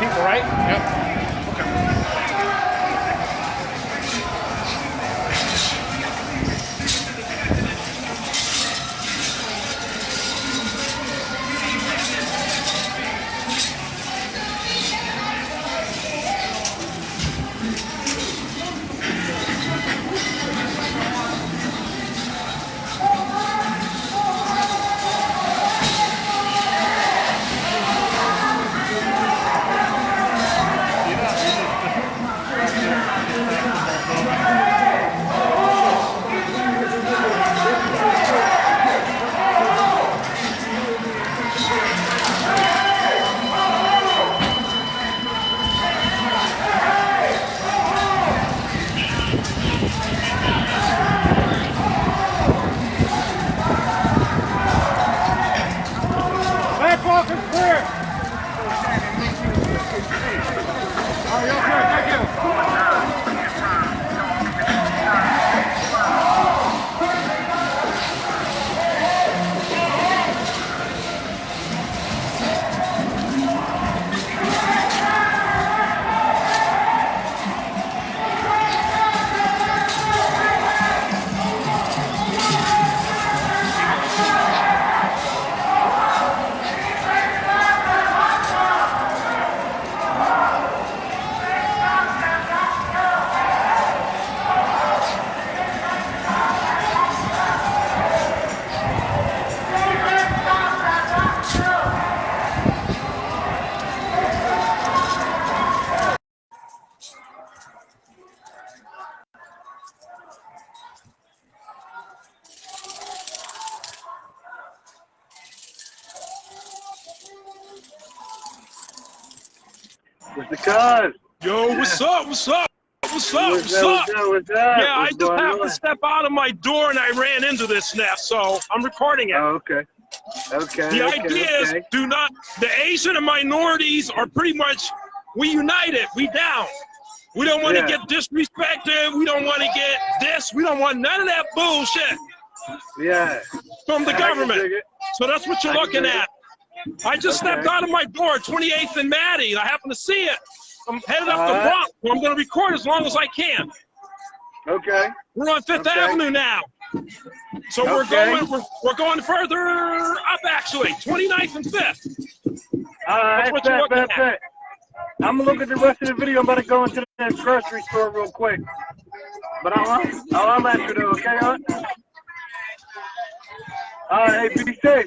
people, right? Yep. Oh, you're Yo, what's up? What's up? What's up? What's What's up? up? What's up? What's up? Yeah, I What's just going happened on? to step out of my door and I ran into this nest, so I'm recording it. Oh, okay. Okay. the okay, idea okay. is do not, the Asian and minorities are pretty much, we united, we down. We don't want to Yeah. get disrespected. We don't want to get this. We don't want none of that bullshit Yeah. from the I government. So that's what you're I looking it. at. I just stepped out of my door, 28th and Maddie, and I happen to see it. I'm headed up the Alright. Bronx, where I'm going to record as long as I can. Okay. We're on Fifth Okay. Avenue now. So we're going we're, we're going further up actually, 29th and 5th. All right. you're Bet, bet, bet. I'm gonna look at the rest of the video. I'm about to go into the grocery store real quick. But I'll, I'll, I'll let you know, okay, huh? All right, hey, be safe.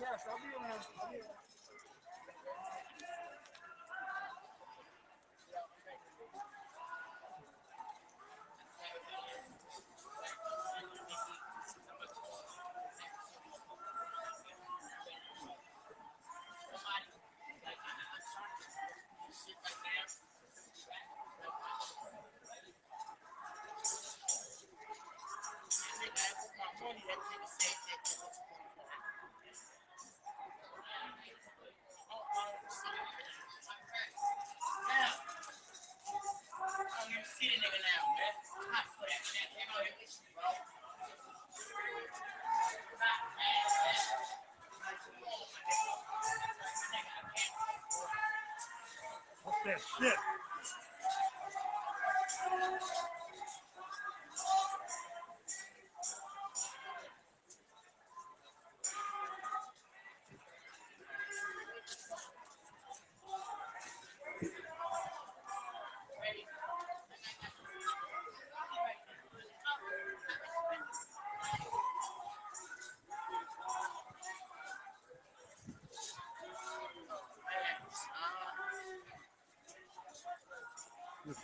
yes, I'll be there. I'll be. this shit. This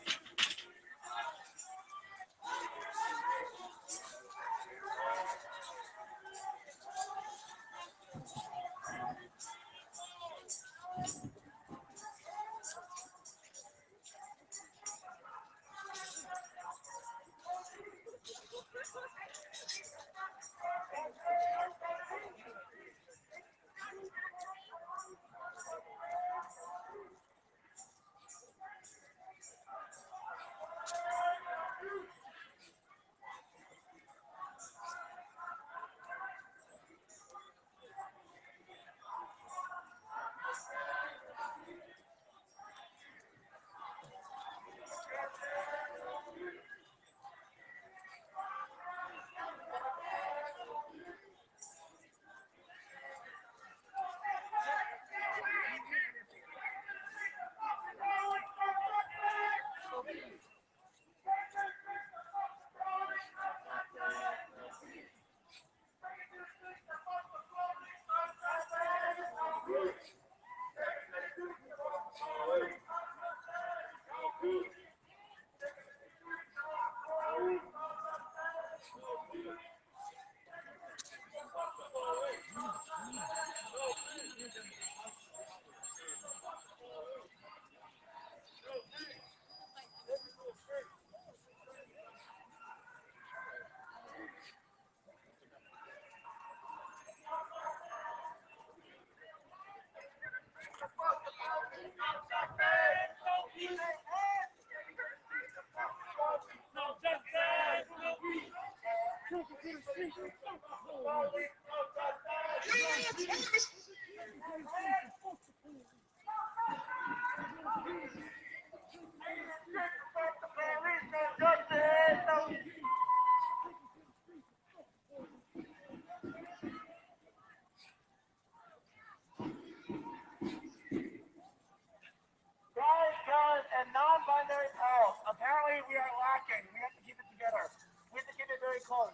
Apparently, we are lacking. We have to keep it together. We have to keep it very close.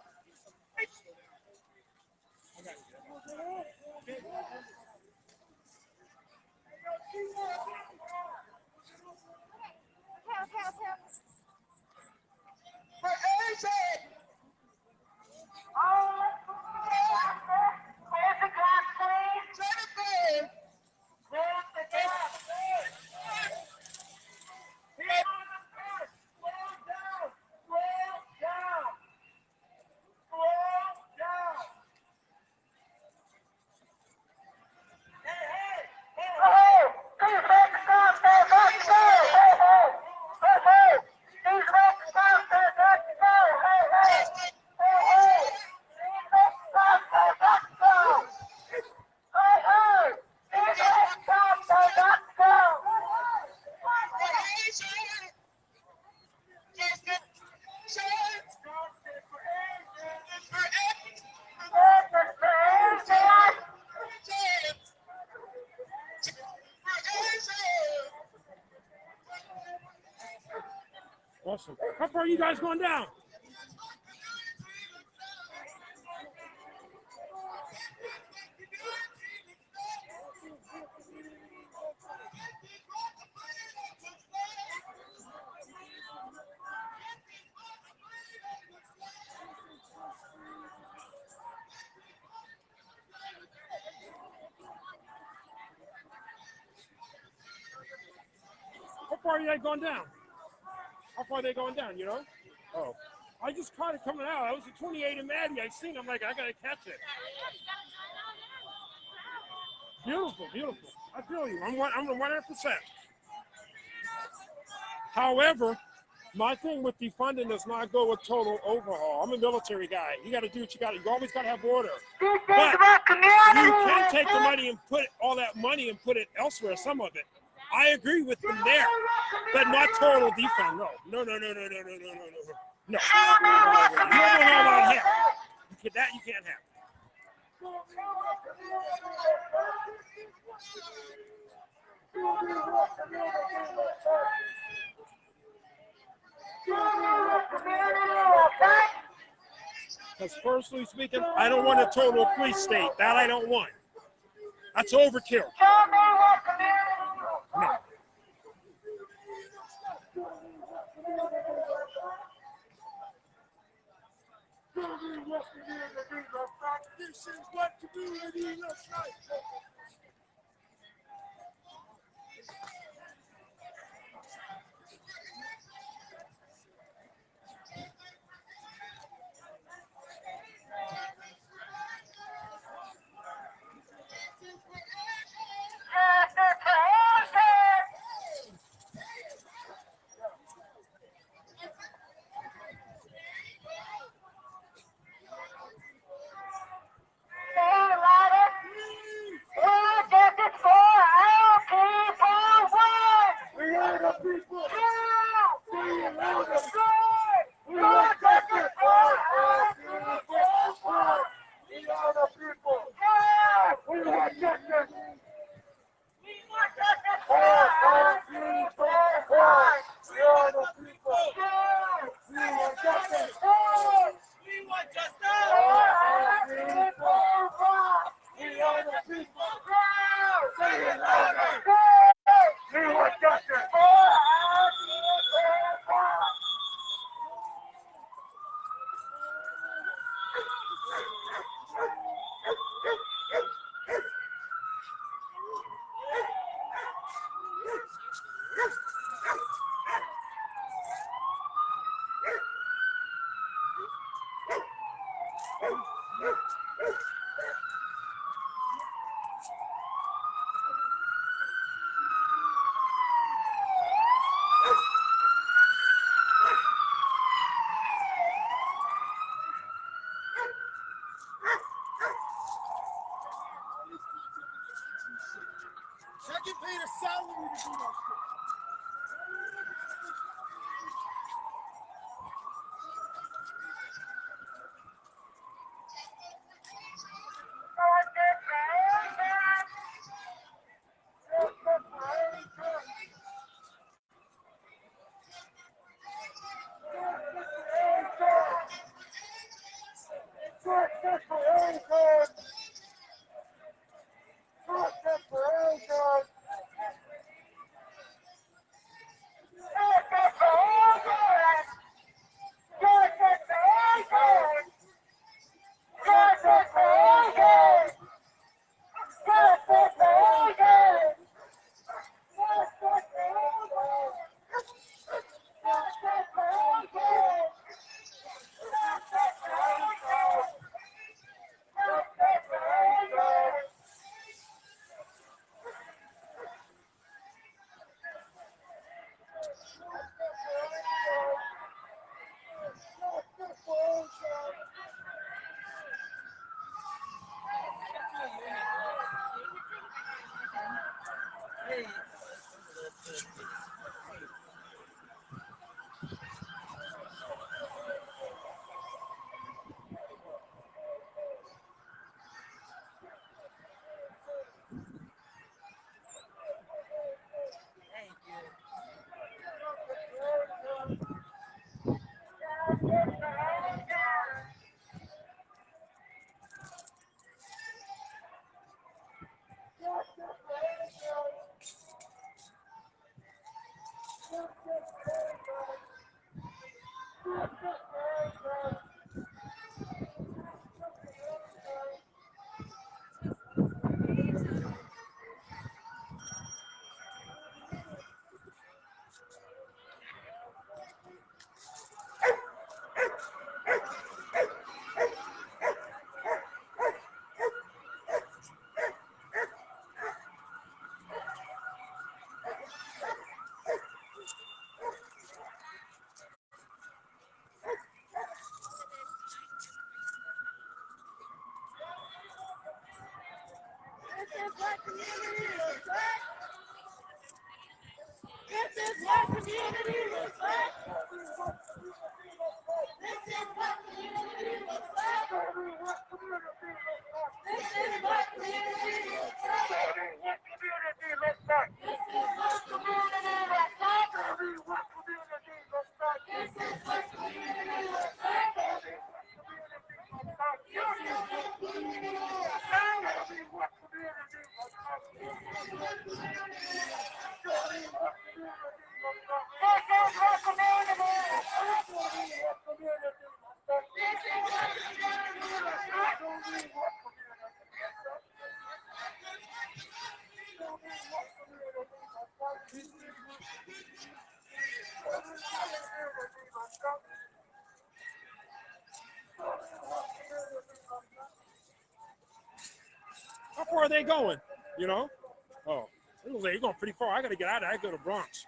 Hey, AJ! Awesome. How far are you guys going down? How far are you going down? You know? Oh, I just caught it coming out. I was at 28 in Maddie. I seen. it. I'm like, I gotta catch it. Beautiful, beautiful. I feel you. I'm one. I'm 100 percent. However, my thing with defunding does not go with total overhaul. I'm a military guy. You got to do what you got to. You always got to have order. But You can take the money and put all that money and put it elsewhere. Some of it. I agree with them there, but not total defund. No, no, no, no, no, no, no, no, no, no, no. You don't know about community You can, that you can't have. Because personally speaking, I don't want a total police state. That I don't want. That's overkill. This is what community looks like. We are the people. We are justice. Oh, no. Are they going? You know? Oh, they're going pretty far. I got to get out of there. I go to Bronx.